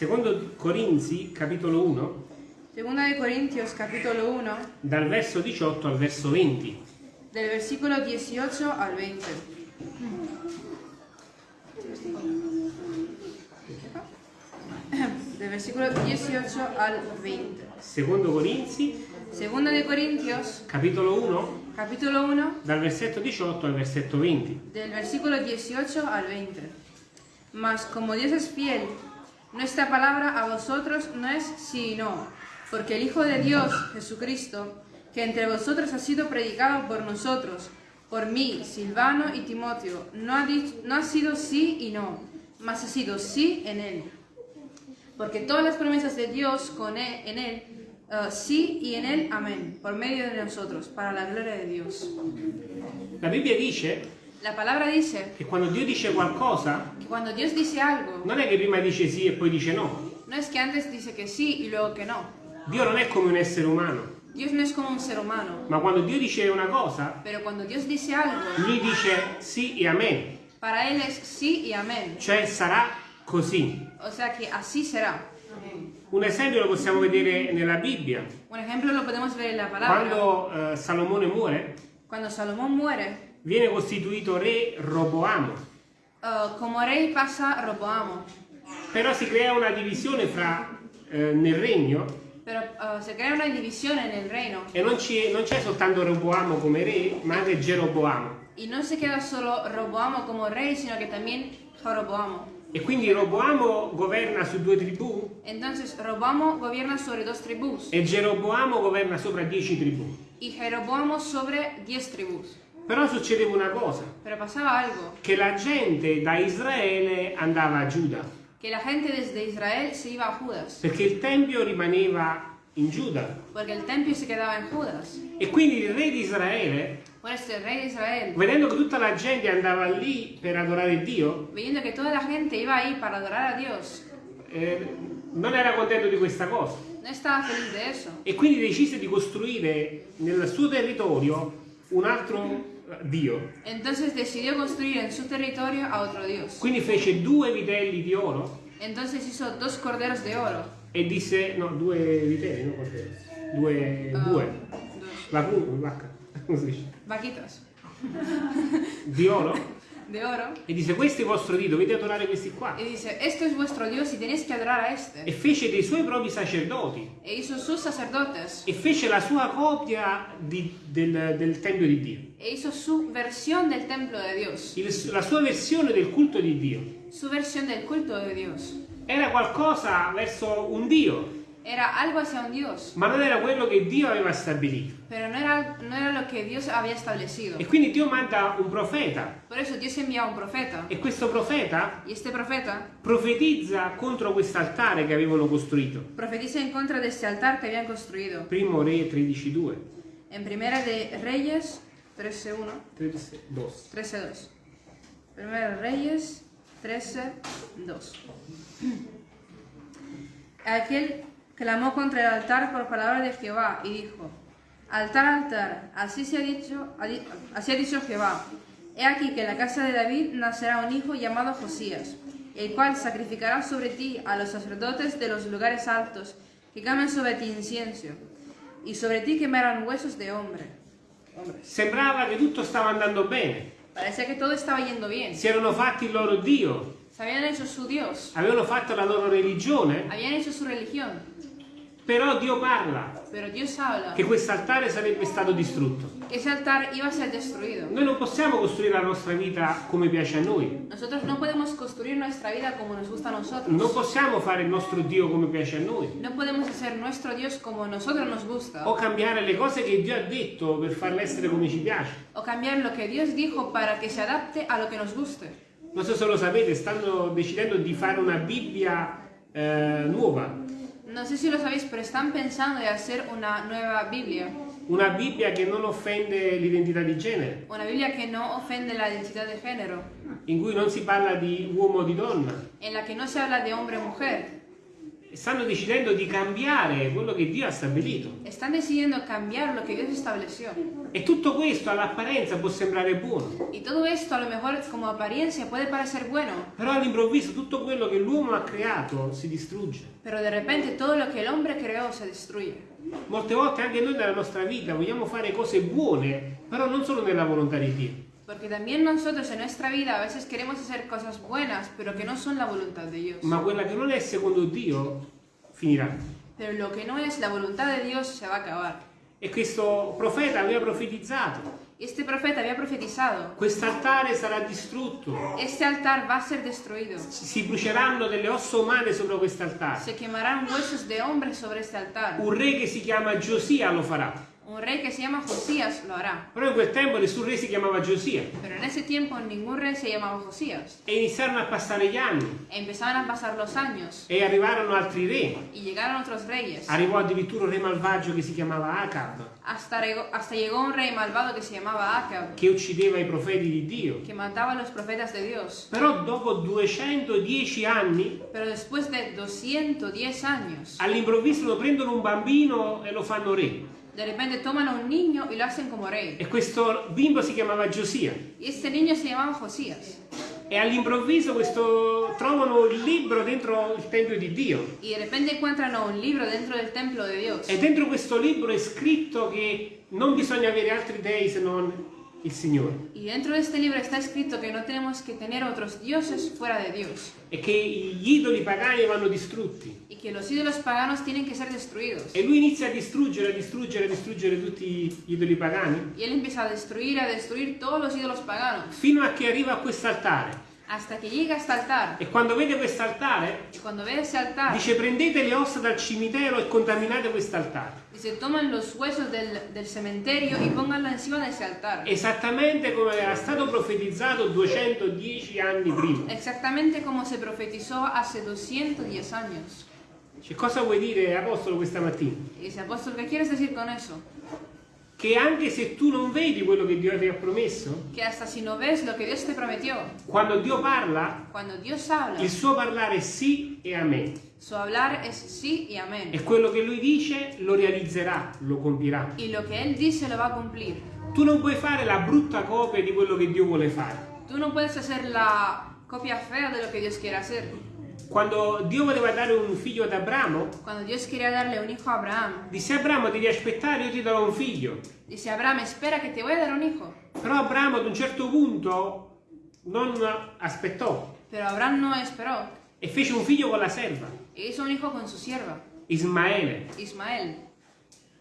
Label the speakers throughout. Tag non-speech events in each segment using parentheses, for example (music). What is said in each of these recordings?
Speaker 1: Secondo Corinzi, capitolo 1,
Speaker 2: Segunda de Corintios capítulo 1,
Speaker 1: dal verso 18 al verso 20.
Speaker 2: del versículo 18 al 20. Del versículo 18 al 20.
Speaker 1: Secondo Corinzi,
Speaker 2: Segunda de Corintios
Speaker 1: capitolo 1,
Speaker 2: capítulo 1,
Speaker 1: dal versetto 18 al versetto 20.
Speaker 2: del versículo 18 al 20. Mas como Dios es fiel, nuestra palabra a vosotros no es sí y no, porque el Hijo de Dios, Jesucristo, que entre vosotros ha sido predicado por nosotros, por mí, Silvano y Timoteo, no ha, dich- no ha sido sí y no, mas ha sido sí en él. Porque todas las promesas de Dios con él, en él, eh, sí y en él, amén, por medio de nosotros, para la gloria de Dios.
Speaker 1: La Bibbia dice
Speaker 2: La palabra dice
Speaker 1: che quando Dio dice qualcosa,
Speaker 2: dice algo,
Speaker 1: non è che prima dice sì e poi dice no.
Speaker 2: no es que antes dice que sí y luego que no.
Speaker 1: Dio non è come un essere umano,
Speaker 2: no
Speaker 1: ma quando Dio dice una cosa,
Speaker 2: dice algo,
Speaker 1: lui dice sì e amen,
Speaker 2: para Él es sí y amén.
Speaker 1: cioè sarà così.
Speaker 2: O sea que así será.
Speaker 1: Un esempio lo possiamo vedere nella Bibbia.
Speaker 2: Un ejemplo lo podemos ver en la palabra.
Speaker 1: Quando eh, Salomone muore,
Speaker 2: Cuando Salomón muere,
Speaker 1: viene costituito re Roboamo,
Speaker 2: eh, como rey pasa Roboamo,
Speaker 1: però si crea una divisione fra, eh, nel regno
Speaker 2: pero eh, se crea una división en el reino
Speaker 1: e non, non c'è soltanto Roboamo come re, ma anche Geroboamo.
Speaker 2: y no se queda solo Roboamo como rey, sino que también Jeroboamo.
Speaker 1: E quindi Roboamo governa su due tribù
Speaker 2: Entonces Roboamo gobierna sobre dos tribus
Speaker 1: e Geroboamo governa sopra dieci tribù.
Speaker 2: y Jeroboamo sobre diez tribus.
Speaker 1: Però succedeva una cosa, che la gente da Israele andava a Giuda,
Speaker 2: que la gente desde Israel se iba a Judas,
Speaker 1: perché il Tempio rimaneva in Giuda.
Speaker 2: porque el templo se quedaba en Judas.
Speaker 1: E quindi il re di Israele,
Speaker 2: Por esto el rey de Israel,
Speaker 1: vedendo che tutta la gente andava lì per adorare Dio,
Speaker 2: viendo que toda la gente iba ahí para adorar a Dios,
Speaker 1: eh, non era contento di questa cosa. E quindi decise di costruire nel suo territorio un altro Dio.
Speaker 2: Entonces decidió construir en su territorio a otro Dios.
Speaker 1: Quindi fece due vitelli di oro
Speaker 2: Entonces hizo dos corderos de oro.
Speaker 1: e disse, no, due vitelli, no corderi, due
Speaker 2: ah,
Speaker 1: bue,
Speaker 2: dos
Speaker 1: vacuno, vacca, (laughs) come si dice,
Speaker 2: vaquitas
Speaker 1: di oro
Speaker 2: de oro.
Speaker 1: e disse questo è il vostro Dio, dovete adorare questi qua.
Speaker 2: Y dice, esto es vuestro Dios y tenéis que adorar a
Speaker 1: E
Speaker 2: este.
Speaker 1: fece dei suoi propri sacerdoti
Speaker 2: E hizo sus sacerdotes.
Speaker 1: e fece la sua copia di- del, del Tempio di Dio,
Speaker 2: E hizo su versión del templo de Dios.
Speaker 1: Il- la sua versione del culto di Dio.
Speaker 2: Su versión del culto de Dios.
Speaker 1: Era qualcosa verso un Dio,
Speaker 2: Era algo hacia un Dios.
Speaker 1: ma non era quello che Dio aveva stabilito.
Speaker 2: Pero no era, no era lo que Dios había establecido.
Speaker 1: E quindi Dio manda un profeta
Speaker 2: Por eso Dios envía un profeta.
Speaker 1: e questo profeta
Speaker 2: Y este profeta
Speaker 1: profetizza contro quest'altare che avevano costruito.
Speaker 2: profetiza en contra de este altar que habían construido.
Speaker 1: Primo Re 13.2.
Speaker 2: En Primera de Reyes 13.1,
Speaker 1: 13.2.
Speaker 2: 13.2. Primera de Reyes 13.2. (clears throat) Aquel clamó contra el altar por palabra de Jehová y dijo, altar, altar, así, se ha dicho, así ha dicho Jehová. He aquí que en la casa de David nacerá un hijo llamado Josías, el cual sacrificará sobre ti a los sacerdotes de los lugares altos, que quemen sobre ti incienso, y sobre ti quemarán huesos de hombre. hombres.
Speaker 1: Sembrava che tutto stava andando bene.
Speaker 2: Parecía que todo estaba yendo bien.
Speaker 1: Si erano fatti il loro Dio,
Speaker 2: habían hecho su Dios,
Speaker 1: avevano fatto la loro religione,
Speaker 2: habían hecho su religión,
Speaker 1: però Dio parla
Speaker 2: pero Dios habla
Speaker 1: che quest'altare sarebbe stato distrutto.
Speaker 2: que ese altar iba a ser destruido.
Speaker 1: Noi non possiamo costruire la nostra vita come piace a noi.
Speaker 2: Nosotros no podemos construir nuestra vida como nos gusta a
Speaker 1: Non
Speaker 2: nosotros.
Speaker 1: possiamo fare il nostro Dio come piace a noi.
Speaker 2: No podemos hacer nuestro Dios como a nosotros nos
Speaker 1: O
Speaker 2: gusta.
Speaker 1: cambiare le cose che Dio ha detto per farle essere come ci piace.
Speaker 2: O cambiar lo que Dios dijo para que se adapte a lo que nos guste.
Speaker 1: Non so se lo sapete, stanno decidendo di fare una Bibbia eh, nuova.
Speaker 2: No sé si lo sabéis, pero están pensando de hacer una nueva Biblia.
Speaker 1: Una Bibbia che non offende l'identità di genere,
Speaker 2: Una Biblia que no ofende la identidad de género.
Speaker 1: in cui non si parla di uomo o di donna,
Speaker 2: En la que no se habla de hombre o mujer.
Speaker 1: Stanno decidendo di cambiare quello che Dio ha stabilito.
Speaker 2: Están decidiendo cambiar lo que Dios estableció.
Speaker 1: E tutto questo all'apparenza può sembrare buono,
Speaker 2: Y todo esto a lo mejor como apariencia puede parecer bueno,
Speaker 1: però all'improvviso tutto quello che l'uomo ha creato si distrugge.
Speaker 2: pero de repente todo lo que el hombre creó se destruye.
Speaker 1: Molte volte anche noi nella nostra vita vogliamo fare cose buone, però non solo nella volontà di Dio.
Speaker 2: Porque también nosotros en nuestra vida a veces queremos hacer cosas buenas, pero que no son la voluntad de Dios.
Speaker 1: Ma quella che non è secondo Dio finirà.
Speaker 2: Pero lo que no es la voluntad de Dios se va a acabar.
Speaker 1: E questo profeta aveva profetizzato.
Speaker 2: Este profeta había profetizado,
Speaker 1: Quest'altare sarà distrutto.
Speaker 2: este altar va a ser destruido.
Speaker 1: Si bruceranno delle ossa umane sopra quest'altare.
Speaker 2: Se quemarán huesos de hombres sobre este altar.
Speaker 1: Un re che si chiama Giosia lo farà.
Speaker 2: Un rey que se llama Josías lo hará.
Speaker 1: Però in quel tempo nessun re si chiamava Giosia.
Speaker 2: Pero en ese tiempo ningún rey se llamaba Josías.
Speaker 1: E iniziarono a passare gli anni.
Speaker 2: E empezaban a pasar los años.
Speaker 1: E arrivarono altri re.
Speaker 2: Y llegaron otros reyes.
Speaker 1: Arrivò addirittura un re malvagio che si chiamava Acab,
Speaker 2: Hasta, hasta llegó un rey malvado que se llamaba Acab.
Speaker 1: che uccideva i profeti di Dio.
Speaker 2: Que mataba a los profetas de Dios.
Speaker 1: Però dopo 210 anni,
Speaker 2: Pero después de 210 años,
Speaker 1: all'improvviso lo prendono un bambino e lo fanno re.
Speaker 2: De repente toman a un niño y lo hacen como rey.
Speaker 1: E questo bimbo si chiamava Giosia.
Speaker 2: Y este niño se llamaba Josías.
Speaker 1: E all'improvviso questo, trovano il libro dentro il Tempio di Dio.
Speaker 2: Y de repente encuentran un libro dentro del templo de Dios.
Speaker 1: E dentro questo libro è scritto che non bisogna avere altri dei se non il Signore.
Speaker 2: Y dentro de este libro está escrito que no tenemos que tener otros dioses fuera de Dios.
Speaker 1: E che gli idoli pagani vanno distrutti.
Speaker 2: Y que los ídolos paganos tienen que ser destruidos.
Speaker 1: E lui inizia a distruggere, a distruggere, a distruggere tutti gli idoli pagani.
Speaker 2: Y él empieza a destruir, a destruir todos los ídolos paganos.
Speaker 1: Fino a che arriva a quest'altare.
Speaker 2: Hasta que llega a este altar.
Speaker 1: E quando vede quest'altare, dice prendete le ossa dal cimitero e contaminate quest'altare.
Speaker 2: dice, toman los huesos del, del cementerio y pónganlo encima de ese altar.
Speaker 1: Esattamente come era stato profetizzato 210 anni prima.
Speaker 2: Exactamente como se profetizó hace 210 años.
Speaker 1: Cioè, cosa vuoi dire, Apostolo, questa mattina?
Speaker 2: Dice, apóstol, ¿qué quieres decir con eso?
Speaker 1: Che anche se tu non vedi quello che Dio ti ha promesso,
Speaker 2: Que hasta si no ves lo que Dios te prometió,
Speaker 1: quando Dio parla,
Speaker 2: cuando Dios habla,
Speaker 1: il suo parlare è sì e amen.
Speaker 2: su hablar es sí y amén.
Speaker 1: E quello che lui dice lo realizzerà, lo compirà.
Speaker 2: Y lo que Él dice lo va a cumplir.
Speaker 1: Tu non puoi fare la brutta copia di quello che Dio vuole fare.
Speaker 2: Tú no puedes hacer la copia fea de lo que Dios quiere hacer.
Speaker 1: Quando Dio voleva dare un figlio ad Abramo,
Speaker 2: Cuando Dios quería darle un hijo a Abraham,
Speaker 1: disse Abramo devi aspettare, io ti darò un figlio.
Speaker 2: dice Abraham, espera que te voy a dar un hijo.
Speaker 1: Però Abramo ad un certo punto non aspettò
Speaker 2: Pero Abraham no esperó
Speaker 1: e fece un figlio con la serva,
Speaker 2: e hizo un hijo con su sierva,
Speaker 1: Ismaele.
Speaker 2: Ismael.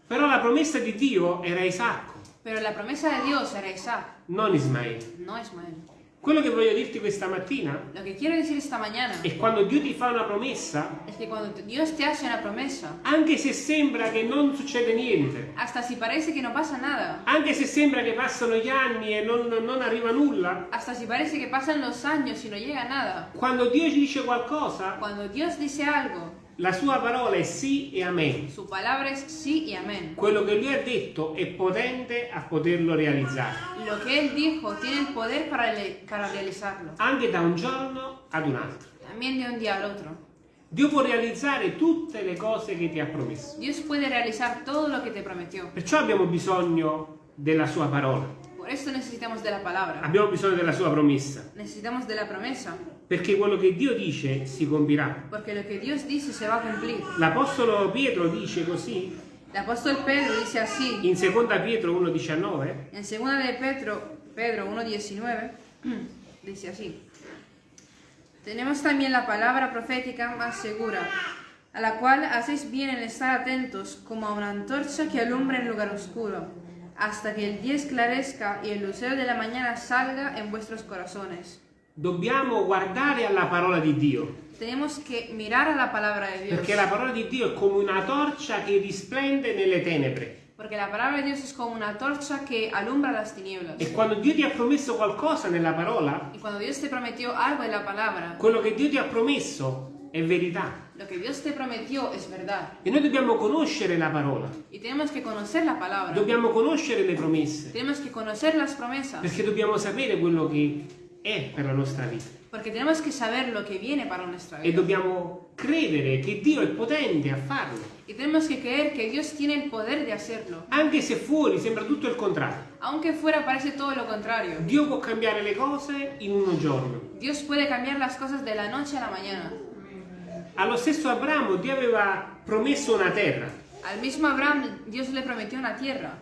Speaker 1: Però la promessa di Dio era Isacco,
Speaker 2: Pero la promesa de Dios era Isaac,
Speaker 1: non Ismaele.
Speaker 2: no Ismael.
Speaker 1: Quello che voglio dirti questa mattina
Speaker 2: Lo que quiero decir esta mañana
Speaker 1: è quando Dio ti fa una promessa,
Speaker 2: es que cuando Dios te hace una promesa,
Speaker 1: anche se sembra che non succede niente,
Speaker 2: hasta si parece que no pasa nada,
Speaker 1: anche se sembra che passano gli anni e non, non arriva nulla,
Speaker 2: hasta si parece que pasan los años y no llega nada,
Speaker 1: quando Dio ci dice qualcosa,
Speaker 2: cuando Dios dice algo,
Speaker 1: la sua parola è sì e amen.
Speaker 2: su palabra es sí y amén.
Speaker 1: Quello che lui ha detto è potente a poterlo realizzare,
Speaker 2: Lo que Él dijo tiene el poder para, le- para realizarlo,
Speaker 1: anche da un giorno ad un altro.
Speaker 2: también de un día al otro.
Speaker 1: Dio può realizzare tutte le cose che ti ha promesso.
Speaker 2: Dios puede realizar todo lo que te prometió.
Speaker 1: Perciò abbiamo bisogno della sua parola,
Speaker 2: Por esto necesitamos de la palabra,
Speaker 1: abbiamo bisogno della sua promessa,
Speaker 2: necesitamos de la promesa,
Speaker 1: perché quello che Dio dice si compirà.
Speaker 2: porque lo que Dios dice se va a cumplir.
Speaker 1: L'Apostolo Pietro dice così
Speaker 2: El apóstol Pedro dice así,
Speaker 1: in 2 Pietro 1,19
Speaker 2: en 2 de Pedro, Pedro 1.19, dice así. Tenemos también la palabra profética más segura, a la cual hacéis bien en estar atentos como a una antorcha que alumbra en lugar oscuro, hasta que el día esclarezca y el lucero de la mañana salga en vuestros corazones.
Speaker 1: Dobbiamo guardare alla parola di Dio,
Speaker 2: Tenemos que mirar a la palabra de Dios,
Speaker 1: perché la parola di Dio è come una torcia che risplende nelle tenebre.
Speaker 2: porque la palabra de Dios es como una torcha que alumbra las tinieblas.
Speaker 1: E quando Dio ti ha promesso qualcosa nella parola,
Speaker 2: Y cuando Dios te prometió algo en la palabra,
Speaker 1: quello che Dio ti ha promesso è verità.
Speaker 2: lo que Dios te prometió es verdad.
Speaker 1: E noi dobbiamo conoscere la parola,
Speaker 2: Y tenemos que conocer la palabra.
Speaker 1: dobbiamo conoscere le promesse,
Speaker 2: Tenemos que conocer las promesas.
Speaker 1: perché dobbiamo sapere quello che è per la nostra vita.
Speaker 2: Porque tenemos que saber lo que viene para nuestra
Speaker 1: e
Speaker 2: vida.
Speaker 1: dobbiamo credere che Dio è potente a farlo,
Speaker 2: Y tenemos que creer que Dios tiene el poder de hacerlo.
Speaker 1: anche se fuori sembra tutto il contrario.
Speaker 2: Aunque fuera parece todo lo contrario.
Speaker 1: Dio può cambiare le cose in uno giorno.
Speaker 2: Dios puede cambiar las cosas de la noche a la mañana.
Speaker 1: Allo stesso Abramo Dio aveva promesso una terra
Speaker 2: Al mismo Abraham Dios le prometió una tierra.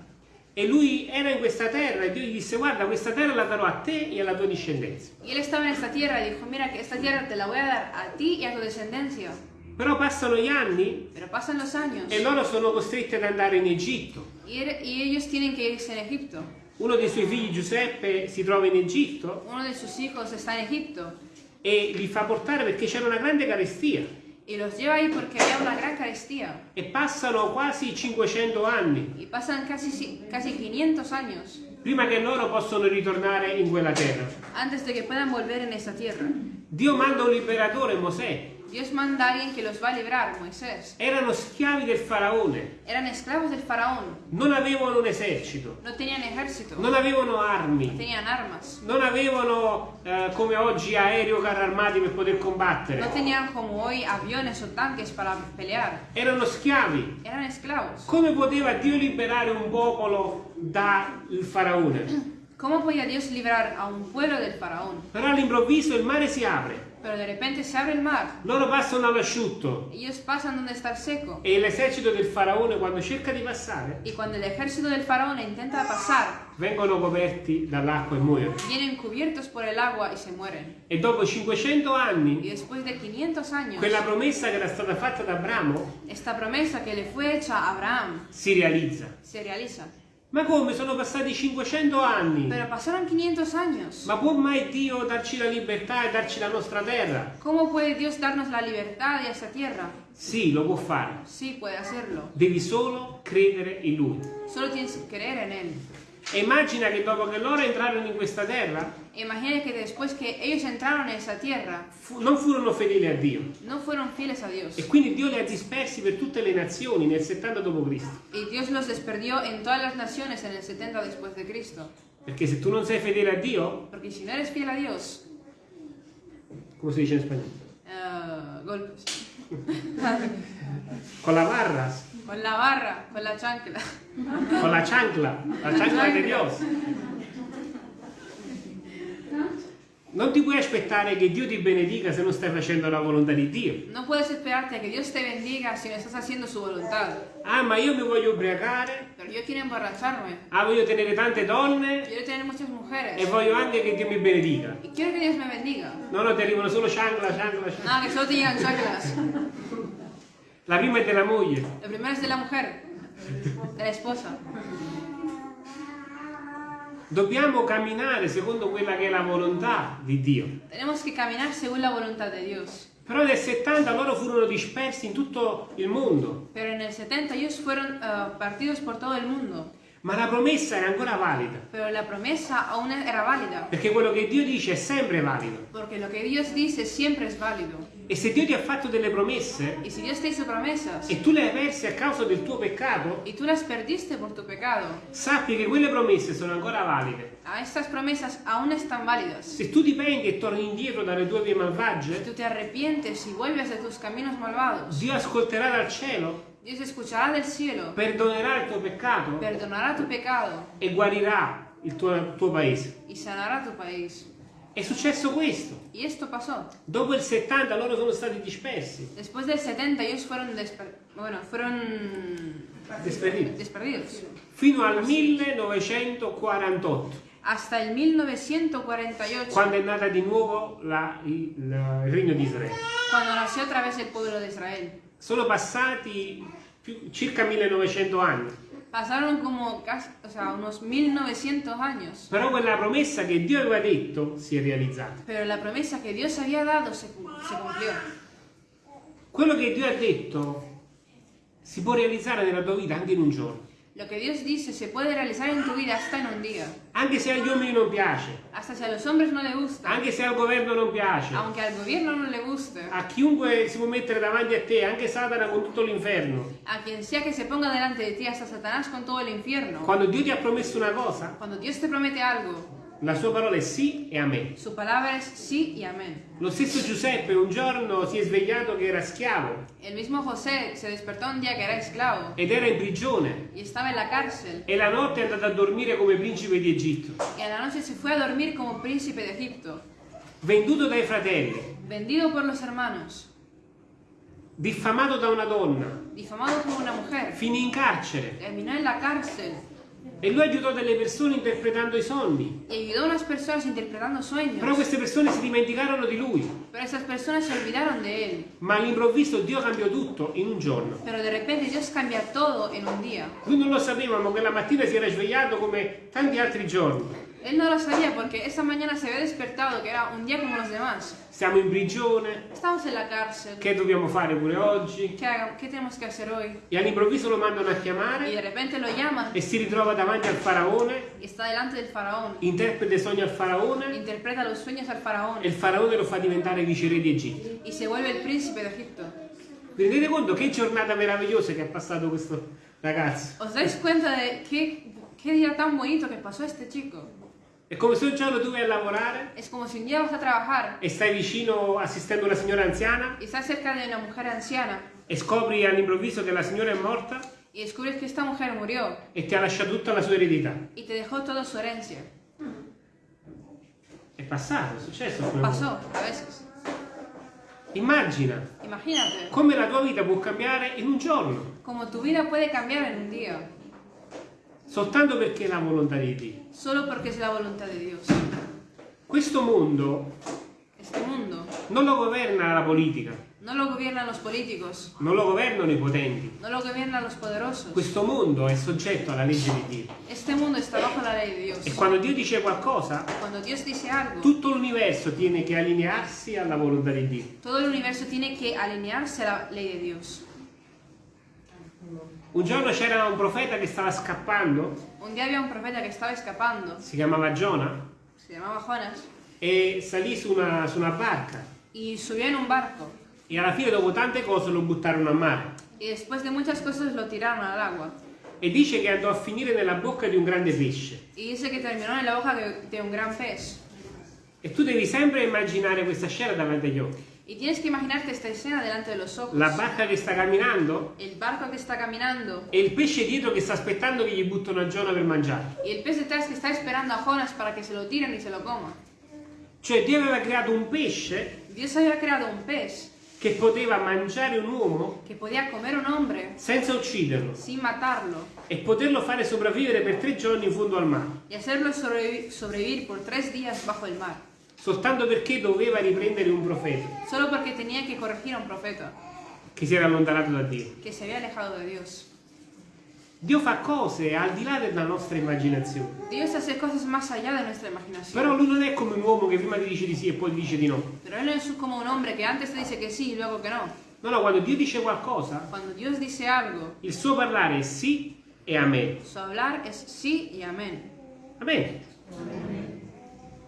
Speaker 1: E lui era in questa terra e Dio gli disse guarda questa terra la darò a te e alla tua discendenza.
Speaker 2: Y él estaba en esta tierra y dijo, mira que esta tierra te la voy a dar a ti y a tu descendencia.
Speaker 1: Però passano gli anni
Speaker 2: Pero pasan los años
Speaker 1: e loro sono costretti ad andare in Egitto.
Speaker 2: y, er- y ellos tienen que irse en Egipto.
Speaker 1: Uno dei suoi figli Giuseppe si trova in Egitto
Speaker 2: Uno de sus hijos está en Egipto
Speaker 1: e li fa portare perché c'era una grande carestia
Speaker 2: y los lleva ahí porque había una gran carestía.
Speaker 1: e passano quasi 500 anni
Speaker 2: Y pasan casi, casi 500 años
Speaker 1: prima che loro possano ritornare in quella terra.
Speaker 2: antes de que puedan volver en esta tierra.
Speaker 1: Dio manda un liberatore, Mosè.
Speaker 2: Dios manda a alguien que los va a librar, Moisés.
Speaker 1: Erano schiavi del faraone,
Speaker 2: Eran esclavos del faraón,
Speaker 1: non avevano un esercito,
Speaker 2: no tenían ejército,
Speaker 1: non avevano
Speaker 2: no
Speaker 1: armi,
Speaker 2: tenían armas,
Speaker 1: non avevano eh, come oggi aerei o carri armati per poter combattere.
Speaker 2: tenían como hoy aviones o tanques para pelear.
Speaker 1: Erano schiavi.
Speaker 2: Eran esclavos.
Speaker 1: Come poteva Dio liberare un popolo dal faraone?
Speaker 2: ¿Cómo podía Dios librar a un pueblo del faraón?
Speaker 1: Però all'improvviso il mare si apre,
Speaker 2: Pero de repente se abre el mar,
Speaker 1: loro passano all'asciutto
Speaker 2: ellos pasan donde está el seco.
Speaker 1: e l'esercito del faraone quando cerca di passare
Speaker 2: Y cuando el ejército del faraón intenta pasar,
Speaker 1: vengono coperti dall'acqua e muoiono.
Speaker 2: vienen cubiertos por el agua y se mueren.
Speaker 1: E dopo 500
Speaker 2: Y
Speaker 1: anni
Speaker 2: después de 500 años,
Speaker 1: quella promessa che era stata fatta da Abramo
Speaker 2: esta promesa que le fue hecha a Abraham
Speaker 1: si realizza.
Speaker 2: se realiza.
Speaker 1: Ma come? Sono passati 500 anni.
Speaker 2: Pero pasaron 500 años.
Speaker 1: Ma può mai Dio darci la libertà e darci la nostra terra?
Speaker 2: ¿Cómo puede Dios darnos la libertad de esa tierra?
Speaker 1: Sì, lo può fare.
Speaker 2: Sí, puede hacerlo.
Speaker 1: Devi solo credere in Lui.
Speaker 2: Solo tienes que creer en Él.
Speaker 1: E immagina che dopo che loro entrarono in questa terra,
Speaker 2: Imagina que después que ellos entraron en esa tierra,
Speaker 1: fu- non furono fedeli a Dio.
Speaker 2: no fueron fieles a Dios.
Speaker 1: E quindi Dio li ha dispersi per tutte le nazioni nel 70 d.C.
Speaker 2: Y Dios los desperdió en todas las naciones en el 70 después de Cristo.
Speaker 1: Perché se tu non sei fedele a Dio,
Speaker 2: Porque si no eres fiel a Dios,
Speaker 1: come si dice in spagnolo?
Speaker 2: eh, golpes. (laughs)
Speaker 1: Con la barras,
Speaker 2: Con la barra, con la chancla.
Speaker 1: con la chancla, la chancla di Dios. Non ti puoi aspettare che Dio ti benedica se non stai facendo la volontà di Dio.
Speaker 2: No puedes esperarte a que Dios te bendiga si no estás haciendo su voluntad.
Speaker 1: Ah, ma io mi voglio ubriacare,
Speaker 2: Pero yo quiero emborracharme.
Speaker 1: ah, voglio tenere tante donne
Speaker 2: Quiero tener muchas
Speaker 1: e
Speaker 2: mujeres.
Speaker 1: voglio anche che Dio mi benedica.
Speaker 2: Y quiero que Dios me bendiga.
Speaker 1: No, no, ti arrivano solo chancla, chancla, chancla.
Speaker 2: Nada, que solo te llegan chanclas.
Speaker 1: La prima è della moglie.
Speaker 2: Lo primero es de la mujer, de la esposa.
Speaker 1: Dobbiamo camminare secondo quella che è la volontà di Dio.
Speaker 2: Tenemos que caminar según la voluntad de Dios.
Speaker 1: Però nel 70 loro furono dispersi in tutto il mondo,
Speaker 2: Pero en el 70 ellos fueron eh, partidos por todo el mundo.
Speaker 1: ma la promessa era ancora valida,
Speaker 2: Pero la promesa aún era válida.
Speaker 1: perché quello che Dio dice è sempre valido.
Speaker 2: Porque lo que Dios dice siempre es válido.
Speaker 1: E se Dio ti ha fatto delle promesse
Speaker 2: Y si Dios te hizo promesas
Speaker 1: e tu le hai perse a causa del tuo peccato,
Speaker 2: y tú las perdiste por tu pecado,
Speaker 1: sappi che quelle promesse sono ancora valide.
Speaker 2: a estas promesas aún están válidas.
Speaker 1: Se tu ti penti e torni indietro dalle tue vie
Speaker 2: Si
Speaker 1: malvagie,
Speaker 2: tú te arrepientes y vuelves de tus caminos malvados,
Speaker 1: Dio ascolterà dal cielo,
Speaker 2: Dios escuchará del cielo,
Speaker 1: perdonerà il tuo peccato
Speaker 2: perdonará tu pecado
Speaker 1: e guarirà il tuo, il tuo paese.
Speaker 2: y sanará tu país.
Speaker 1: È successo questo.
Speaker 2: Y esto pasó.
Speaker 1: Dopo il 70 loro sono stati dispersi,
Speaker 2: Después del 70 ellos fueron, desper- bueno, fueron
Speaker 1: dispersi,
Speaker 2: desperdidos.
Speaker 1: fino al 1948,
Speaker 2: Hasta el 1948,
Speaker 1: quando è nata di nuovo la- il, la- il regno di Israele.
Speaker 2: cuando nació otra vez el pueblo de Israel.
Speaker 1: Sono passati più- circa 1900 anni,
Speaker 2: Pasaron como casi, o sea, unos 1900 años.
Speaker 1: però quella promessa che Dio aveva detto si è realizzata.
Speaker 2: Pero la promesa que Dios había dado se, se cumplió.
Speaker 1: Quello che Dio ha detto si può realizzare nella tua vita anche in un giorno,
Speaker 2: Lo que Dios dice se puede realizar en tu vida hasta en un día.
Speaker 1: anche se agli uomini non piace,
Speaker 2: Hasta si a los hombres no le gusta.
Speaker 1: anche se al governo non piace,
Speaker 2: Aunque al gobierno no le guste.
Speaker 1: a chiunque si può mettere davanti a te, anche Satana con tutto l'inferno.
Speaker 2: A quien sea que se ponga delante de ti, hasta Satanás con todo el infierno.
Speaker 1: Quando Dio ti ha promesso una cosa,
Speaker 2: Cuando Dios te promete algo,
Speaker 1: La sua parola è sì e amen.
Speaker 2: Su palabra es sí y amén.
Speaker 1: Lo stesso Giuseppe un giorno si è svegliato che era schiavo.
Speaker 2: El mismo José se despertó un día que era esclavo.
Speaker 1: Ed era in prigione.
Speaker 2: Y estaba en la cárcel.
Speaker 1: E la notte è andato a dormire come principe di Egitto,
Speaker 2: y a la noche se fue a dormir como príncipe de Egipto,
Speaker 1: venduto dai fratelli,
Speaker 2: vendido por los hermanos,
Speaker 1: diffamato da una donna,
Speaker 2: difamado por una mujer,
Speaker 1: finì in carcere.
Speaker 2: Terminó en la cárcel
Speaker 1: e lui aiutò delle persone interpretando i sogni.
Speaker 2: y ayudó a unas personas interpretando
Speaker 1: Però
Speaker 2: sueños,
Speaker 1: queste persone si dimenticarono di lui,
Speaker 2: pero esas personas se olvidaron de él.
Speaker 1: ma all'improvviso Dio cambiò tutto in un giorno.
Speaker 2: Pero de repente Dios cambia todo en un día.
Speaker 1: Lui non lo sapeva, ma quella mattina si era svegliato come tanti altri giorni.
Speaker 2: Él no lo sabía porque esa mañana se había despertado, que era un día como los demás.
Speaker 1: Siamo in prigione,
Speaker 2: Estamos en la cárcel.
Speaker 1: che dobbiamo fare pure oggi?
Speaker 2: ¿Qué, haga- qué tenemos que hacer hoy?
Speaker 1: E all'improvviso lo mandano a
Speaker 2: Y
Speaker 1: chiamare
Speaker 2: de repente lo llaman
Speaker 1: e si ritrova davanti al faraone,
Speaker 2: y está delante del faraón.
Speaker 1: interpreta i sogni al faraone
Speaker 2: Interpreta los sueños al faraón
Speaker 1: e il faraone lo fa diventare viceré di Egitto.
Speaker 2: y se vuelve el príncipe de Egipto.
Speaker 1: Vi rendete conto che giornata meravigliosa che ha passato questo ragazzo?
Speaker 2: ¿Os dais cuenta de qué, qué día tan bonito que pasó este chico?
Speaker 1: È come se un giorno tu vai a lavorare
Speaker 2: Es como si un día vas a trabajar
Speaker 1: e stai vicino assistendo una signora anziana
Speaker 2: y estás cerca de una mujer anciana
Speaker 1: e scopri all'improvviso che la signora è morta
Speaker 2: y descubres que esta mujer murió
Speaker 1: e ti ha lasciato tutta la sua eredità.
Speaker 2: y te dejó toda su herencia.
Speaker 1: È passato, è successo.
Speaker 2: Pasó a veces.
Speaker 1: Immagina
Speaker 2: Imagínate
Speaker 1: come la tua vita può cambiare in un giorno,
Speaker 2: como tu vida puede cambiar en un día
Speaker 1: soltanto perché è la volontà di Dio.
Speaker 2: solo porque es la voluntad de Dios.
Speaker 1: Questo mondo
Speaker 2: Este mundo
Speaker 1: non lo governa la politica,
Speaker 2: no lo gobiernan los políticos,
Speaker 1: non lo governano i potenti.
Speaker 2: no lo gobiernan los poderosos.
Speaker 1: Questo mondo è soggetto alla legge di Dio.
Speaker 2: Este mundo está bajo la ley de Dios.
Speaker 1: E quando Dio dice qualcosa,
Speaker 2: algo,
Speaker 1: tutto l'universo tiene che allinearsi alla volontà di Dio.
Speaker 2: todo el universo tiene que alinearse a la ley de Dios.
Speaker 1: Un giorno c'era un profeta che stava scappando,
Speaker 2: Un día había un profeta que estaba escapando,
Speaker 1: si chiamava Giona,
Speaker 2: se llamaba Jonas,
Speaker 1: e salì su una, su una barca
Speaker 2: y subió en un barco.
Speaker 1: e alla fine dopo tante cose lo buttarono a mare.
Speaker 2: Y después de muchas cosas lo tiraron al agua.
Speaker 1: E dice che andò a finire nella bocca di un grande pesce.
Speaker 2: Y dice que terminó en la hoja de, de un gran pez.
Speaker 1: E tu devi sempre immaginare questa scena davanti agli occhi.
Speaker 2: Y tienes que imaginarte esta escena delante de los ojos.
Speaker 1: La barca che sta camminando
Speaker 2: El barco que está caminando
Speaker 1: e il pesce dietro che sta aspettando che gli buttano a Giona per mangiare.
Speaker 2: y el pez detrás que está esperando a Jonas para que se lo tiren y se lo coma.
Speaker 1: Cioè Dio aveva creato un pesce
Speaker 2: Dios había creado un pez
Speaker 1: che poteva mangiare un uomo
Speaker 2: que podía comer un hombre
Speaker 1: senza ucciderlo
Speaker 2: sin matarlo
Speaker 1: e poterlo fare sopravvivere per tre giorni in fondo al mare,
Speaker 2: y hacerlo sobrevi- sobrevivir por tres días bajo el mar,
Speaker 1: soltanto perché doveva riprendere un profeta
Speaker 2: solo porque tenía que corregir a un profeta
Speaker 1: che si era allontanato da Dio.
Speaker 2: que se había alejado de Dios.
Speaker 1: Dio fa cose al di là della nostra immaginazione.
Speaker 2: Dios hace cosas más allá de nuestra
Speaker 1: Però
Speaker 2: imaginación.
Speaker 1: lui non è come un uomo che prima ti dice di sì e poi ti dice di no.
Speaker 2: Pero Él no es como un hombre que antes te dice que sí y luego que no.
Speaker 1: No, no, quando Dio dice qualcosa,
Speaker 2: Dios dice algo,
Speaker 1: il suo parlare è sì e amen.
Speaker 2: su hablar es sí y amén.
Speaker 1: Amen.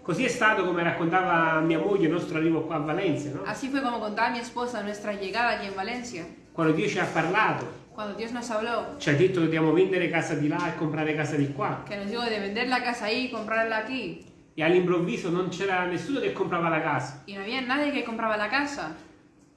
Speaker 1: Così è stato come raccontava mia moglie il nostro arrivo qua a Valencia, no?
Speaker 2: Así fue como contaba mi esposa nuestra llegada allí en Valencia.
Speaker 1: Quando Dio ci ha parlato,
Speaker 2: Cuando Dios nos habló,
Speaker 1: ci ha detto che dobbiamo vendere casa di là e comprare casa di qua.
Speaker 2: que nos dijo de vender la casa ahí y comprarla aquí.
Speaker 1: E all'improvviso non c'era nessuno che comprava la casa.
Speaker 2: Y no había nadie que compraba la casa.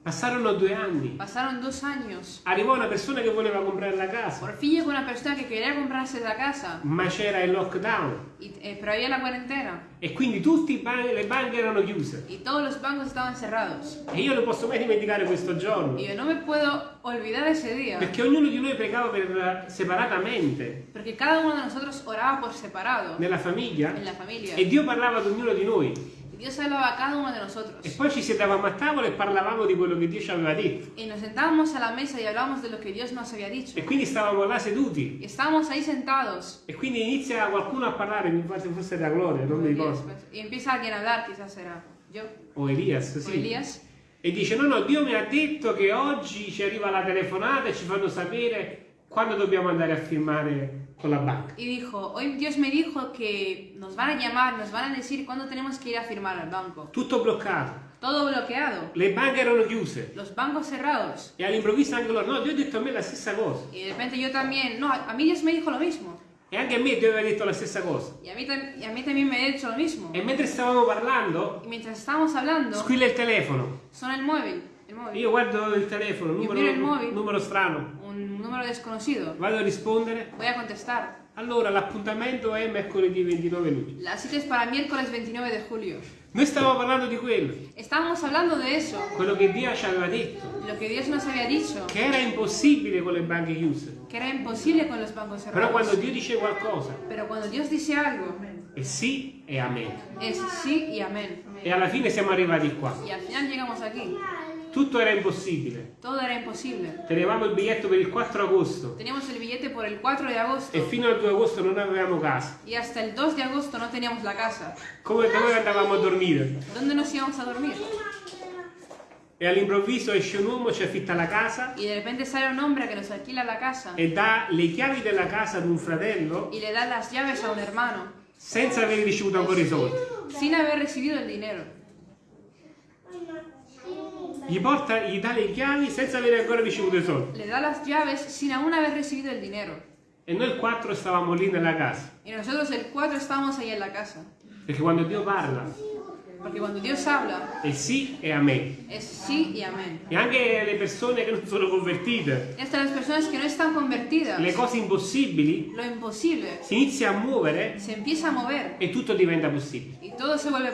Speaker 1: Passarono due anni.
Speaker 2: Pasaron dos años.
Speaker 1: Arrivò una persona che voleva comprare la casa,
Speaker 2: Por fin llegó una persona que quería comprarse la casa,
Speaker 1: ma c'era il lockdown
Speaker 2: y- eh, pero había la cuarentena
Speaker 1: e quindi tutte le banche erano chiuse.
Speaker 2: y todos los bancos estaban cerrados.
Speaker 1: E io non posso mai dimenticare questo giorno,
Speaker 2: Y yo no me puedo olvidar ese día,
Speaker 1: perché ognuno di noi pregava per, separatamente
Speaker 2: porque cada uno de nosotros oraba por separado
Speaker 1: nella famiglia
Speaker 2: en la familia.
Speaker 1: e Dio parlava ad ognuno di noi.
Speaker 2: Y Dios hablaba a cada uno de nosotros.
Speaker 1: E poi ci sedavamo a tavola e parlavamo di quello che Dio ci aveva detto.
Speaker 2: Y nos sentábamos a la mesa y hablábamos de lo que Dios nos había dicho.
Speaker 1: E quindi stavamo là seduti.
Speaker 2: Y estábamos ahí sentados.
Speaker 1: E quindi inizia qualcuno a parlare, mi pare fosse da Gloria, non mi ricordo.
Speaker 2: Empieza alguien a hablar, quizás era yo
Speaker 1: O Elias,
Speaker 2: o
Speaker 1: sì.
Speaker 2: Elías.
Speaker 1: E dice, no, no, Dio mi ha detto che oggi ci arriva la telefonata e ci fanno sapere quando dobbiamo andare a firmare con la banca.
Speaker 2: Y dijo, hoy Dios me dijo que nos van a llamar, nos van a decir cuándo tenemos que ir a firmar al banco.
Speaker 1: Tutto bloccato.
Speaker 2: Todo bloqueado.
Speaker 1: Le banche erano chiuse.
Speaker 2: Los bancos cerrados.
Speaker 1: E all'improvviso anche loro, no, Dio ha detto a me la stessa cosa.
Speaker 2: Y de repente yo también, no, a mí Dios me dijo lo mismo.
Speaker 1: E anche a me Dio aveva detto la stessa cosa.
Speaker 2: Y a mí, y a mí también me ha dicho lo mismo.
Speaker 1: E mentre stavamo parlando,
Speaker 2: Y mientras estábamos hablando,
Speaker 1: squilla il telefono.
Speaker 2: suena el móvil. El móvil.
Speaker 1: Io guardo il telefono,
Speaker 2: il
Speaker 1: numero,
Speaker 2: mobile.
Speaker 1: numero strano.
Speaker 2: Un número desconocido.
Speaker 1: Vado a rispondere.
Speaker 2: Voy a contestar.
Speaker 1: Allora, l'appuntamento è mercoledì 29 luglio.
Speaker 2: La cita es para miércoles 29 de julio.
Speaker 1: Noi stavamo parlando di quello,
Speaker 2: Estábamos hablando de eso,
Speaker 1: quello che Dio ci aveva detto,
Speaker 2: lo que Dios nos había dicho,
Speaker 1: che era impossibile con le banche chiuse.
Speaker 2: que era imposible con los bancos
Speaker 1: Però quando
Speaker 2: cerrados.
Speaker 1: Dio dice qualcosa,
Speaker 2: Pero cuando Dios dice algo,
Speaker 1: è sì e amen.
Speaker 2: es sí y amén.
Speaker 1: E alla fine siamo arrivati qua.
Speaker 2: Y al final llegamos aquí.
Speaker 1: Tutto era impossibile.
Speaker 2: Todo era imposible.
Speaker 1: Tenevamo il biglietto per il 4 agosto
Speaker 2: Teníamos el billete por el 4 de agosto
Speaker 1: e fino al 2 agosto non avevamo casa.
Speaker 2: y hasta el 2 de agosto no teníamos la casa.
Speaker 1: Come dove andavamo a dormire?
Speaker 2: ¿Dónde nos íbamos a dormir?
Speaker 1: E all'improvviso esce un uomo, ci affitta la casa
Speaker 2: Y de repente sale un hombre que nos alquila la casa
Speaker 1: e dà le chiavi della casa ad un fratello
Speaker 2: y le da las llaves a un hermano
Speaker 1: senza aver ricevuto ancora i soldi.
Speaker 2: sin haber recibido el dinero.
Speaker 1: Gli, porta, gli dà le chiavi senza aver ancora ricevuto i soldi.
Speaker 2: Le da las llaves sin aún haber recibido el dinero.
Speaker 1: E noi quattro stavamo lì nella casa.
Speaker 2: Y nosotros el 4 estábamos ahí en la casa.
Speaker 1: Perché quando Dio parla
Speaker 2: Porque cuando Dios habla,
Speaker 1: è sì e amen.
Speaker 2: es sí y amén.
Speaker 1: E anche le persone che non sono convertite,
Speaker 2: no
Speaker 1: le cose impossibili
Speaker 2: lo imposible
Speaker 1: si inizia a muovere
Speaker 2: a mover
Speaker 1: e tutto diventa possibile.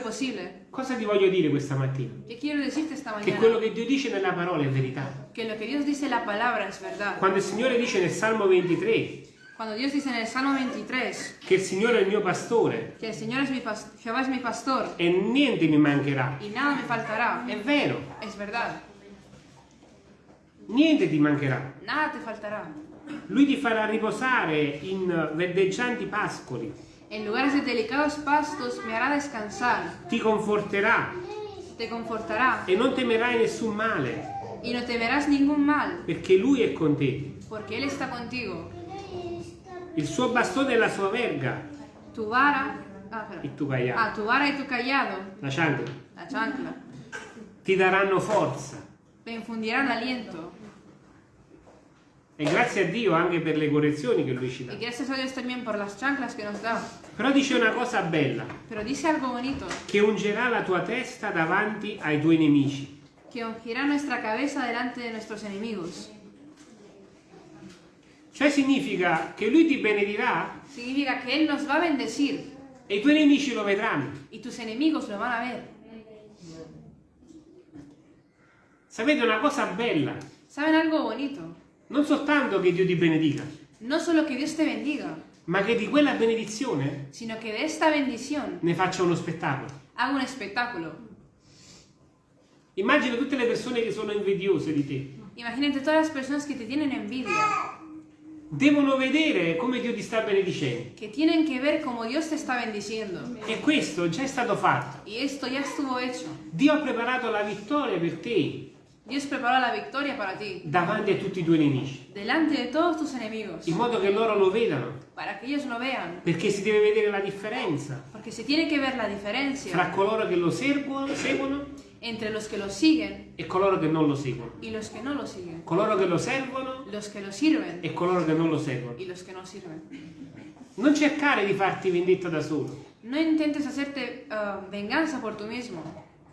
Speaker 2: posible.
Speaker 1: Cosa ti voglio dire questa mattina?
Speaker 2: ¿Qué quiero decirte esta
Speaker 1: Che quello che Dio dice nella parola è verità.
Speaker 2: Que lo que Dios dice la palabra es verdad.
Speaker 1: Quando il Signore dice nel Salmo 23
Speaker 2: Cuando Dios dice en el Salmo 23
Speaker 1: che il Signore è il mio pastore
Speaker 2: que el Señor es mi pas- Jehová es mi pastor
Speaker 1: e niente mi mancherà,
Speaker 2: y nada me faltará,
Speaker 1: è vero,
Speaker 2: es verdad.
Speaker 1: niente ti mancherà.
Speaker 2: Nada te faltará.
Speaker 1: Lui ti farà riposare in verdeggianti pascoli,
Speaker 2: En lugares de delicados pastos me hará descansar,
Speaker 1: ti conforterà
Speaker 2: te confortará
Speaker 1: e non temerai nessun male,
Speaker 2: y no temerás ningún mal,
Speaker 1: perché Lui è con te.
Speaker 2: porque Él está contigo.
Speaker 1: Il suo bastone e la sua verga,
Speaker 2: Tu vara, ah,
Speaker 1: il tuo caiato,
Speaker 2: Ah, tu vara y tu callado,
Speaker 1: la chancla,
Speaker 2: la chancla,
Speaker 1: ti daranno forza.
Speaker 2: te infundirán aliento.
Speaker 1: E grazie a Dio anche per le correzioni che Lui ci dà.
Speaker 2: Y gracias a Dios también por las chanclas que nos da.
Speaker 1: Però dice una cosa bella,
Speaker 2: Pero dice algo bonito,
Speaker 1: che ungerà la tua testa davanti ai tuoi nemici.
Speaker 2: que ungirá nuestra cabeza delante de nuestros enemigos.
Speaker 1: Cioè significa che Lui ti benedirà
Speaker 2: Significa que Él nos va a bendecir
Speaker 1: e i tuoi nemici lo vedranno.
Speaker 2: y tus enemigos lo van a ver.
Speaker 1: Sapete una cosa bella?
Speaker 2: ¿Saben algo bonito?
Speaker 1: Non soltanto che Dio ti benedica,
Speaker 2: No solo que Dios te bendiga,
Speaker 1: ma che di quella benedizione
Speaker 2: sino que de esta bendición
Speaker 1: ne faccia uno spettacolo.
Speaker 2: haga un espectáculo.
Speaker 1: Immagina tutte le persone che sono invidiose di te.
Speaker 2: Imagínate todas las personas que te tienen envidia,
Speaker 1: Devono vedere come Dio ti sta benedicendo.
Speaker 2: que tienen que ver cómo Dios te está bendiciendo.
Speaker 1: E questo già è stato fatto.
Speaker 2: Y esto ya estuvo hecho.
Speaker 1: Dio ha preparato la vittoria per te
Speaker 2: Dios preparó la victoria para ti,
Speaker 1: davanti a tutti i tuoi nemici,
Speaker 2: delante de todos tus enemigos,
Speaker 1: in modo che loro lo vedano,
Speaker 2: para que ellos lo vean.
Speaker 1: perché si deve vedere la differenza
Speaker 2: Porque se tiene que ver la
Speaker 1: fra
Speaker 2: diferencia
Speaker 1: coloro che lo seguono
Speaker 2: entre los que lo siguen
Speaker 1: e coloro che non lo seguono,
Speaker 2: y los que no lo siguen.
Speaker 1: coloro che lo servono
Speaker 2: Los que lo sirven
Speaker 1: e coloro che non lo seguono.
Speaker 2: y los que no sirven.
Speaker 1: Non cercare di farti vendetta da solo,
Speaker 2: No intentes hacerte ah, venganza por tú mismo.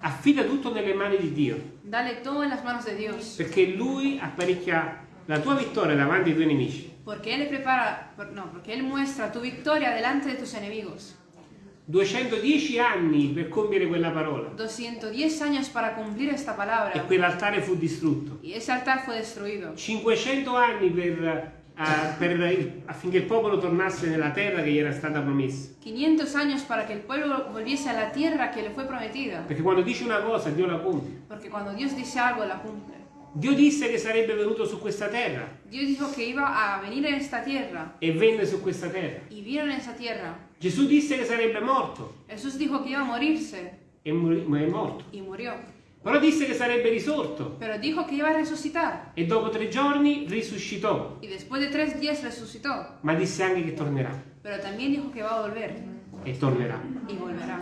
Speaker 1: affida tutto nelle mani di Dio,
Speaker 2: Dale todo en las manos de Dios.
Speaker 1: perché Lui apparecchia la tua vittoria davanti ai tuoi nemici.
Speaker 2: Porque Él prepara, no, porque Él muestra tu victoria delante de tus enemigos.
Speaker 1: 210 anni per compiere quella parola
Speaker 2: 210 años para cumplir esta
Speaker 1: e
Speaker 2: palabra.
Speaker 1: quell'altare fu distrutto.
Speaker 2: Y ese altar fue destruido.
Speaker 1: 500 anni per, eh, per il- affinché il popolo tornasse nella terra che gli era stata promessa.
Speaker 2: 500 años para que el pueblo volviese a la tierra que le fue prometida.
Speaker 1: Perché quando dice una cosa Dio la compie.
Speaker 2: Porque cuando Dios dice algo, la cumple.
Speaker 1: Dio disse che sarebbe venuto su questa terra
Speaker 2: Dios dijo que iba a venir en esta tierra
Speaker 1: e venne su questa terra.
Speaker 2: y vieron esa tierra.
Speaker 1: Gesù disse che sarebbe morto
Speaker 2: Jesús dijo que iba a morirse
Speaker 1: e morì- ma è morto.
Speaker 2: y murió.
Speaker 1: Però disse che sarebbe risorto
Speaker 2: Pero dijo que iba a resucitar
Speaker 1: e dopo tre giorni risuscitò,
Speaker 2: y después de tres días resucitó.
Speaker 1: ma disse anche che tornerà
Speaker 2: Pero también dijo que va a volver
Speaker 1: e tornerà.
Speaker 2: y volverá.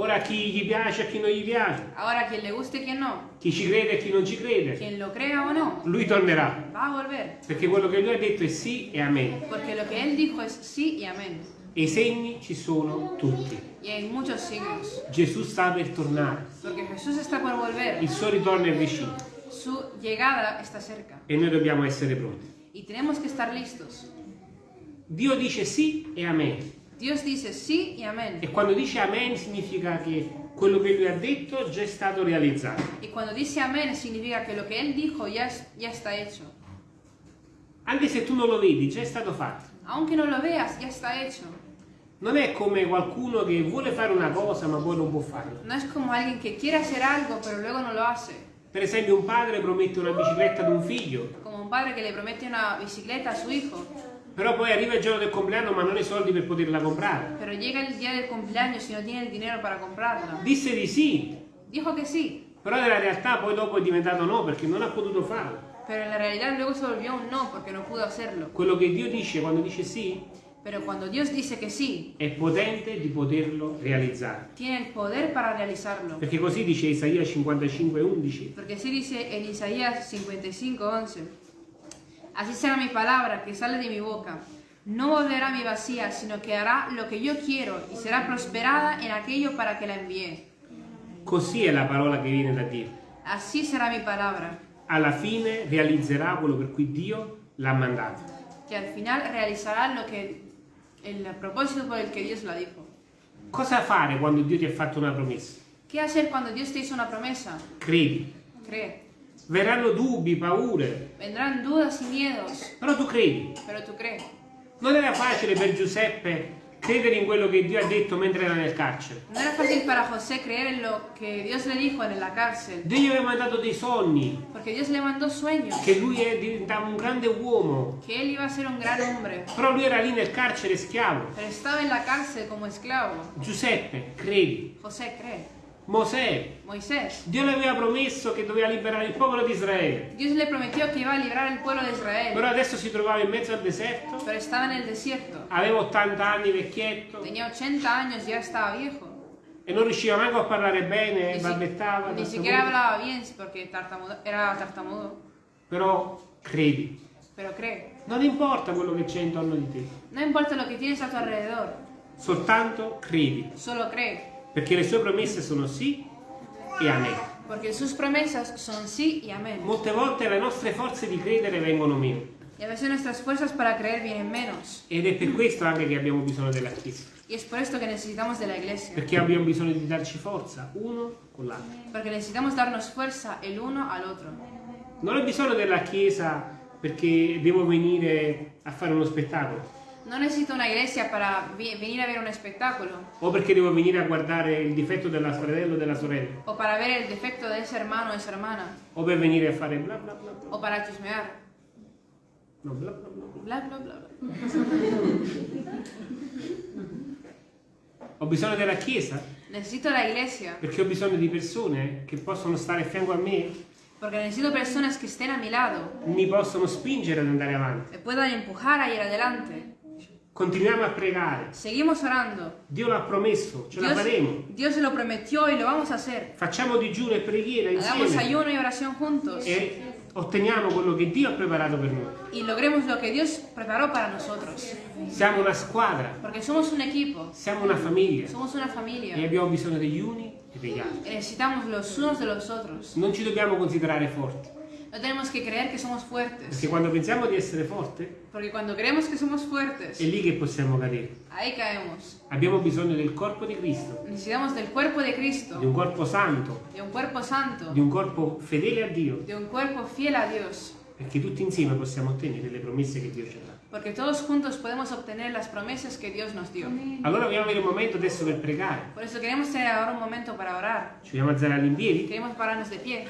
Speaker 1: Ora a chi gli piace e a chi non gli piace,
Speaker 2: Ahora, quien le guste y quien no,
Speaker 1: chi ci crede e chi non ci crede,
Speaker 2: quien lo crea o no,
Speaker 1: lui tornerà.
Speaker 2: va a volver.
Speaker 1: Perché quello che lui ha detto è sì e amen.
Speaker 2: Porque lo que él dijo es sí y amén.
Speaker 1: E i segni ci sono tutti.
Speaker 2: Y hay muchos signos.
Speaker 1: Gesù sta per tornare.
Speaker 2: Porque Jesús está por volver.
Speaker 1: Il suo ritorno è vicino
Speaker 2: Su llegada está cerca.
Speaker 1: e noi dobbiamo essere pronti.
Speaker 2: Tenemos que estar listos.
Speaker 1: Dio dice sì e amen.
Speaker 2: Dios dice sí y amén.
Speaker 1: E quando dice amen significa che quello che lui ha detto già è stato realizzato.
Speaker 2: Y cuando dice amén significa que lo que él dijo ya, es- ya está hecho.
Speaker 1: Anche se tu non lo vedi, già è stato fatto.
Speaker 2: Aunque no lo veas, ya está hecho.
Speaker 1: Non è come qualcuno che vuole fare una cosa ma poi non può farla.
Speaker 2: No es como alguien que quiere hacer algo pero luego no lo hace.
Speaker 1: Per esempio un padre promette una bicicletta ad un figlio,
Speaker 2: Como un padre que le promete una bicicleta a su hijo,
Speaker 1: però poi arriva il giorno del compleanno ma non ha i soldi per poterla comprare.
Speaker 2: pero llega el día del cumpleaños y no tiene el dinero para comprarla.
Speaker 1: Disse di sì,
Speaker 2: Dijo que sí,
Speaker 1: però nella realtà poi dopo è diventato no perché non ha potuto farlo.
Speaker 2: pero en la realidad luego se volvió un no porque no pudo hacerlo.
Speaker 1: Quello che Dio dice quando dice sì
Speaker 2: Pero cuando Dios dice que sí,
Speaker 1: è potente di poterlo realizzare.
Speaker 2: tiene el poder para realizarlo.
Speaker 1: Perché così dice Isaia 55, 11.
Speaker 2: Porque así dice en Isaías 55, 11. Así será mi palabra que sale de mi boca. No volverá a mi vacía, sino que hará lo que yo quiero y será prosperada en aquello para que la envié.
Speaker 1: Così è la parola che viene da Dio.
Speaker 2: Así será mi palabra,
Speaker 1: Alla fine realizzerà quello per cui Dio l'ha mandato.
Speaker 2: que al final realizará lo que el propósito por el que Dios la dijo.
Speaker 1: Cosa fare quando Dio ti ha fatto una promessa?
Speaker 2: ¿Qué hacer cuando Dios te hizo una promesa?
Speaker 1: Credi.
Speaker 2: Cree.
Speaker 1: Verranno dubbi, paure,
Speaker 2: Vendrán dudas y miedos,
Speaker 1: però tu credi.
Speaker 2: pero tú crees.
Speaker 1: Non era facile per Giuseppe credere in quello che Dio ha detto mentre era nel carcere.
Speaker 2: No era fácil para José creer en lo que Dios le dijo en la cárcel,
Speaker 1: Dio gli aveva mandato dei sogni,
Speaker 2: porque Dios le mandó sueños,
Speaker 1: che lui diventava un grande uomo,
Speaker 2: que él iba a ser un gran hombre,
Speaker 1: però lui era lì nel carcere schiavo.
Speaker 2: pero estaba en la cárcel como esclavo.
Speaker 1: Giuseppe, credi.
Speaker 2: José cree.
Speaker 1: Mosè,
Speaker 2: Moisés,
Speaker 1: Dio le aveva promesso che doveva liberare il popolo di Israele,
Speaker 2: Dios le prometió que iba a librar el pueblo de Israel,
Speaker 1: però adesso si trovava in mezzo al deserto,
Speaker 2: pero estaba en el desierto.
Speaker 1: aveva 80 anni vecchietto.
Speaker 2: Tenía 80 años, ya estaba viejo.
Speaker 1: e non riusciva manco a parlare bene,
Speaker 2: Ni, si-
Speaker 1: balbettava,
Speaker 2: ni siquiera hablaba bien porque tartamudo- era tartamudo,
Speaker 1: però credi.
Speaker 2: pero cree.
Speaker 1: Non importa quello che c'è intorno di te,
Speaker 2: No importa lo que tienes a tu alrededor,
Speaker 1: soltanto credi,
Speaker 2: solo cree,
Speaker 1: perché le sue promesse sono sì e amen.
Speaker 2: porque sus promesas son sí y amén.
Speaker 1: Molte volte le nostre forze di credere vengono meno
Speaker 2: Y a veces nuestras fuerzas para creer vienen menos.
Speaker 1: ed è per questo anche che abbiamo bisogno della Chiesa,
Speaker 2: Y es por esto que necesitamos de la iglesia.
Speaker 1: perché abbiamo bisogno di darci forza uno con l'altro.
Speaker 2: Porque necesitamos darnos fuerza el uno al otro.
Speaker 1: Non ho bisogno della Chiesa perché devo venire a fare uno spettacolo
Speaker 2: No necesito una iglesia para vi- venir a ver un espectáculo
Speaker 1: o perché devo venire a guardare il difetto della fratello o della sorella
Speaker 2: o para ver el defecto de ese hermano o esa hermana
Speaker 1: o per venire a fare bla bla bla bla.
Speaker 2: o para chismear.
Speaker 1: No, bla bla bla. bla.
Speaker 2: Bla, bla, bla.
Speaker 1: Ho bisogno della Chiesa
Speaker 2: Necesito la iglesia
Speaker 1: perché ho bisogno di persone che possono stare a fianco a me,
Speaker 2: porque necesito personas que estén a mi lado,
Speaker 1: mi possono spingere ad andare avanti.
Speaker 2: me puedan empujar a ir adelante.
Speaker 1: Continuiamo a pregare.
Speaker 2: Seguimos orando.
Speaker 1: Dio l'ha promesso, ce la
Speaker 2: Dios,
Speaker 1: faremo.
Speaker 2: Dios se lo prometió y lo vamos a hacer.
Speaker 1: Facciamo digiuno e preghiera
Speaker 2: Hagamos
Speaker 1: insieme
Speaker 2: ayuno y oración juntos
Speaker 1: e otteniamo quello che Dio ha preparato per noi.
Speaker 2: y logremos lo que Dios preparó para nosotros.
Speaker 1: Siamo una squadra,
Speaker 2: Porque somos un equipo,
Speaker 1: siamo una famiglia
Speaker 2: somos una
Speaker 1: e
Speaker 2: familia
Speaker 1: abbiamo bisogno degli uni e degli altri.
Speaker 2: necesitamos los unos de los otros.
Speaker 1: Non ci dobbiamo considerare forti,
Speaker 2: No tenemos que creer que somos fuertes,
Speaker 1: perché quando pensiamo di essere forti
Speaker 2: porque cuando creemos que somos fuertes,
Speaker 1: è lì che possiamo cadere.
Speaker 2: ahí caemos.
Speaker 1: Abbiamo bisogno del corpo di Cristo,
Speaker 2: Necesitamos del cuerpo de
Speaker 1: di
Speaker 2: Cristo,
Speaker 1: un corpo santo,
Speaker 2: de un cuerpo santo,
Speaker 1: di un corpo fedele a Dio,
Speaker 2: de un cuerpo fiel a Dios,
Speaker 1: perché tutti insieme possiamo ottenere le promesse che Dio ci ha dato.
Speaker 2: porque todos juntos podemos obtener las promesas que Dios nos dio.
Speaker 1: Allora vogliamo avere un momento adesso per pregare.
Speaker 2: Por eso queremos tener ahora un momento para orar.
Speaker 1: Ci vogliamo alzare all'impiedi?
Speaker 2: Queremos pararnos de pie.